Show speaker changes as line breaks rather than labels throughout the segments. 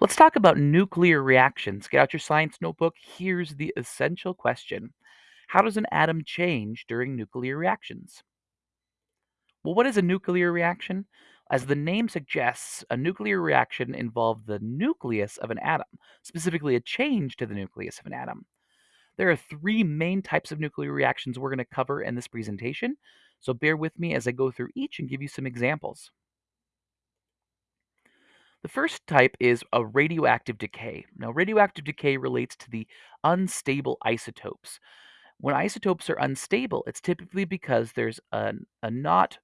Let's talk about nuclear reactions. Get out your science notebook. Here's the essential question How does an atom change during nuclear reactions? Well, what is a nuclear reaction? As the name suggests, a nuclear reaction involves the nucleus of an atom, specifically a change to the nucleus of an atom. There are three main types of nuclear reactions we're going to cover in this presentation, so bear with me as I go through each and give you some examples. The first type is a radioactive decay. Now, radioactive decay relates to the unstable isotopes. When isotopes are unstable, it's typically because there's a not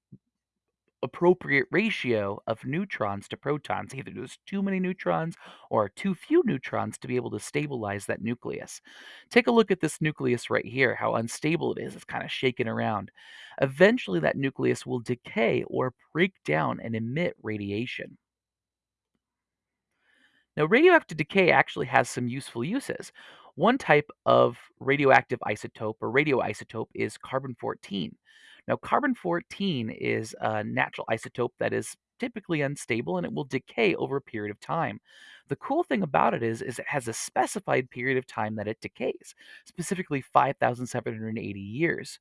appropriate ratio of neutrons to protons. Either there's too many neutrons or too few neutrons to be able to stabilize that nucleus. Take a look at this nucleus right here, how unstable it is. It's kind of shaking around. Eventually, that nucleus will decay or break down and emit radiation. Now, radioactive decay actually has some useful uses. One type of radioactive isotope or radioisotope is carbon 14. Now, carbon 14 is a natural isotope that is typically unstable and it will decay over a period of time. The cool thing about it is, is it has a specified period of time that it decays, specifically 5,780 years.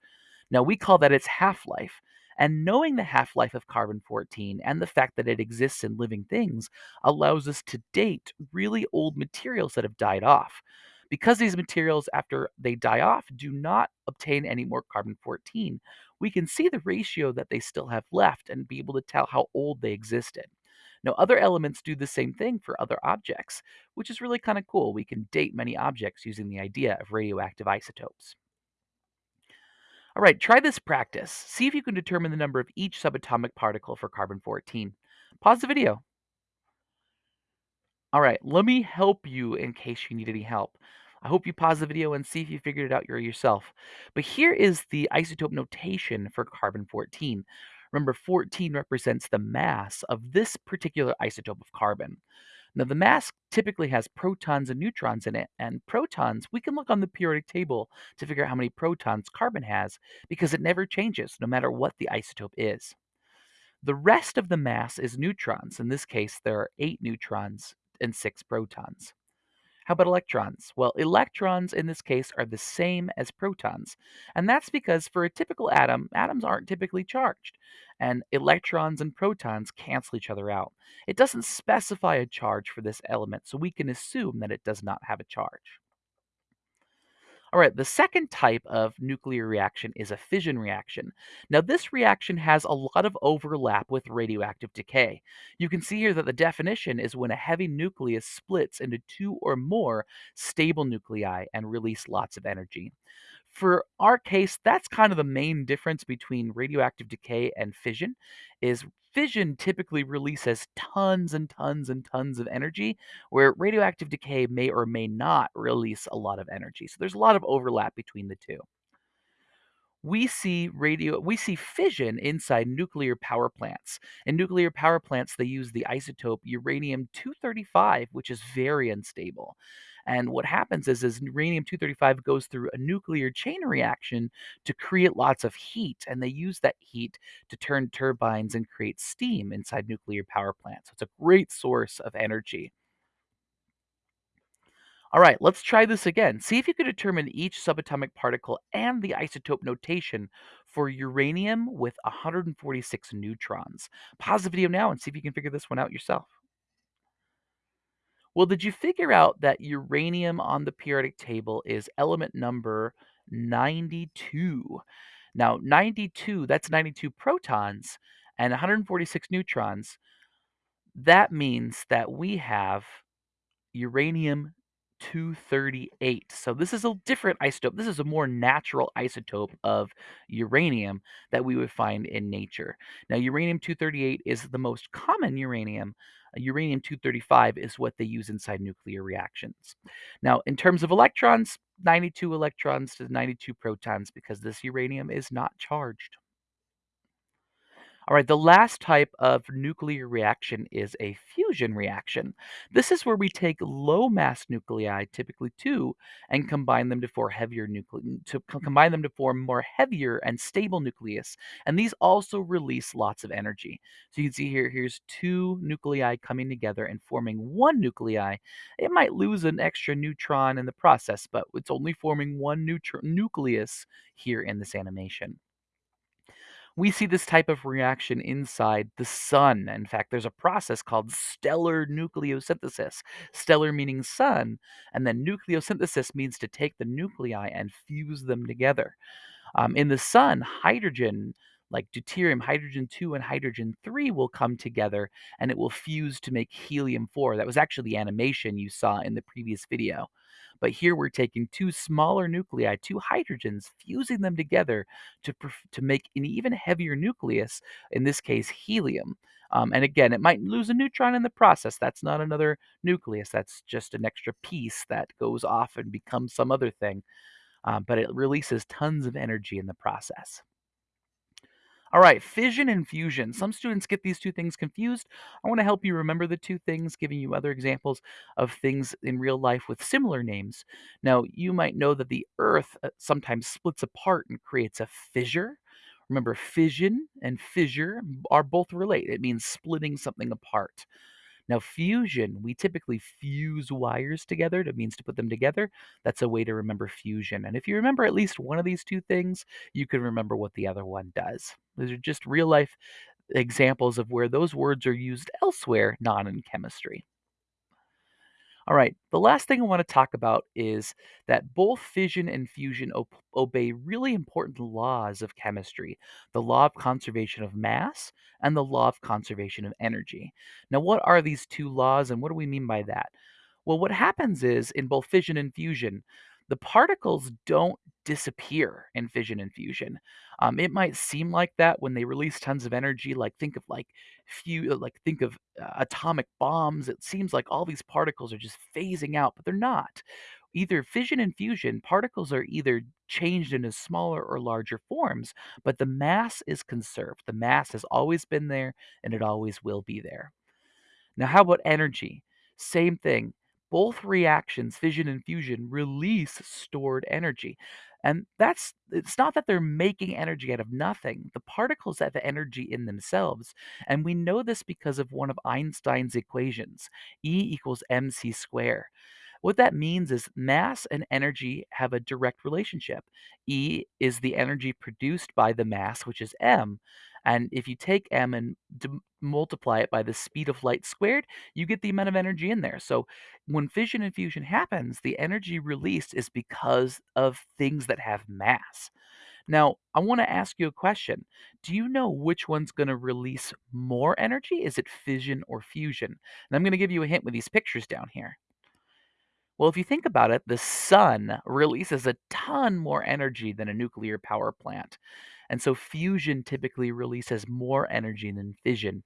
Now, we call that its half life. And knowing the half life of carbon 14 and the fact that it exists in living things allows us to date really old materials that have died off. Because these materials, after they die off, do not obtain any more carbon 14, we can see the ratio that they still have left and be able to tell how old they existed. Now, other elements do the same thing for other objects, which is really kind of cool. We can date many objects using the idea of radioactive isotopes. All right, try this practice. See if you can determine the number of each subatomic particle for carbon 14. Pause the video. All right, let me help you in case you need any help. I hope you pause the video and see if you figured it out yourself. But here is the isotope notation for carbon 14. Remember, 14 represents the mass of this particular isotope of carbon. Now, the mass typically has protons and neutrons in it, and protons, we can look on the periodic table to figure out how many protons carbon has because it never changes no matter what the isotope is. The rest of the mass is neutrons. In this case, there are eight neutrons and six protons. How about electrons? Well, electrons in this case are the same as protons. And that's because for a typical atom, atoms aren't typically charged. And electrons and protons cancel each other out. It doesn't specify a charge for this element, so we can assume that it does not have a charge. All right, the second type of nuclear reaction is a fission reaction. Now, this reaction has a lot of overlap with radioactive decay. You can see here that the definition is when a heavy nucleus splits into two or more stable nuclei and release lots of energy. For our case, that's kind of the main difference between radioactive decay and fission is fission typically releases tons and tons and tons of energy, where radioactive decay may or may not release a lot of energy. So there's a lot of overlap between the two we see radio we see fission inside nuclear power plants. In nuclear power plants, they use the isotope uranium-235, which is very unstable. And what happens is, is uranium-235 goes through a nuclear chain reaction to create lots of heat, and they use that heat to turn turbines and create steam inside nuclear power plants. So it's a great source of energy. All right, let's try this again. See if you can determine each subatomic particle and the isotope notation for uranium with 146 neutrons. Pause the video now and see if you can figure this one out yourself. Well, did you figure out that uranium on the periodic table is element number 92? Now, 92, that's 92 protons and 146 neutrons. That means that we have uranium 238. So this is a different isotope. This is a more natural isotope of uranium that we would find in nature. Now, uranium 238 is the most common uranium. Uh, uranium 235 is what they use inside nuclear reactions. Now, in terms of electrons, 92 electrons to 92 protons because this uranium is not charged. All right, the last type of nuclear reaction is a fusion reaction. This is where we take low mass nuclei, typically two, and combine them to form heavier nuclei to co- combine them to form more heavier and stable nucleus. And these also release lots of energy. So you can see here, here's two nuclei coming together and forming one nuclei. It might lose an extra neutron in the process, but it's only forming one nucleus here in this animation. We see this type of reaction inside the sun. In fact, there's a process called stellar nucleosynthesis. Stellar meaning sun, and then nucleosynthesis means to take the nuclei and fuse them together. Um, in the sun, hydrogen, like deuterium, hydrogen 2 and hydrogen 3 will come together and it will fuse to make helium 4. That was actually the animation you saw in the previous video. But here we're taking two smaller nuclei, two hydrogens, fusing them together to, to make an even heavier nucleus, in this case, helium. Um, and again, it might lose a neutron in the process. That's not another nucleus. That's just an extra piece that goes off and becomes some other thing uh, but it releases tons of energy in the process. All right, fission and fusion. Some students get these two things confused. I want to help you remember the two things, giving you other examples of things in real life with similar names. Now, you might know that the Earth uh, sometimes splits apart and creates a fissure. Remember, fission and fissure are both related. It means splitting something apart. Now, fusion, we typically fuse wires together. That means to put them together. That's a way to remember fusion. And if you remember at least one of these two things, you can remember what the other one does. These are just real life examples of where those words are used elsewhere, not in chemistry. All right, the last thing I want to talk about is that both fission and fusion o- obey really important laws of chemistry the law of conservation of mass and the law of conservation of energy. Now, what are these two laws and what do we mean by that? Well, what happens is in both fission and fusion, the particles don't disappear in fission and fusion. Um, it might seem like that when they release tons of energy. Like think of like few, like think of uh, atomic bombs. It seems like all these particles are just phasing out, but they're not. Either fission and fusion, particles are either changed into smaller or larger forms, but the mass is conserved. The mass has always been there and it always will be there. Now, how about energy? Same thing. Both reactions, fission and fusion, release stored energy. And that's it's not that they're making energy out of nothing. The particles have energy in themselves. And we know this because of one of Einstein's equations, E equals mc squared. What that means is mass and energy have a direct relationship. E is the energy produced by the mass, which is m. And if you take m and d- multiply it by the speed of light squared, you get the amount of energy in there. So when fission and fusion happens, the energy released is because of things that have mass. Now, I want to ask you a question. Do you know which one's going to release more energy? Is it fission or fusion? And I'm going to give you a hint with these pictures down here. Well, if you think about it, the sun releases a ton more energy than a nuclear power plant. And so fusion typically releases more energy than fission,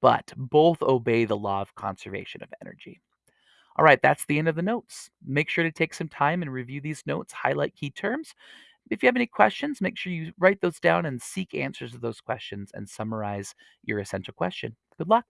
but both obey the law of conservation of energy. All right, that's the end of the notes. Make sure to take some time and review these notes, highlight key terms. If you have any questions, make sure you write those down and seek answers to those questions and summarize your essential question. Good luck.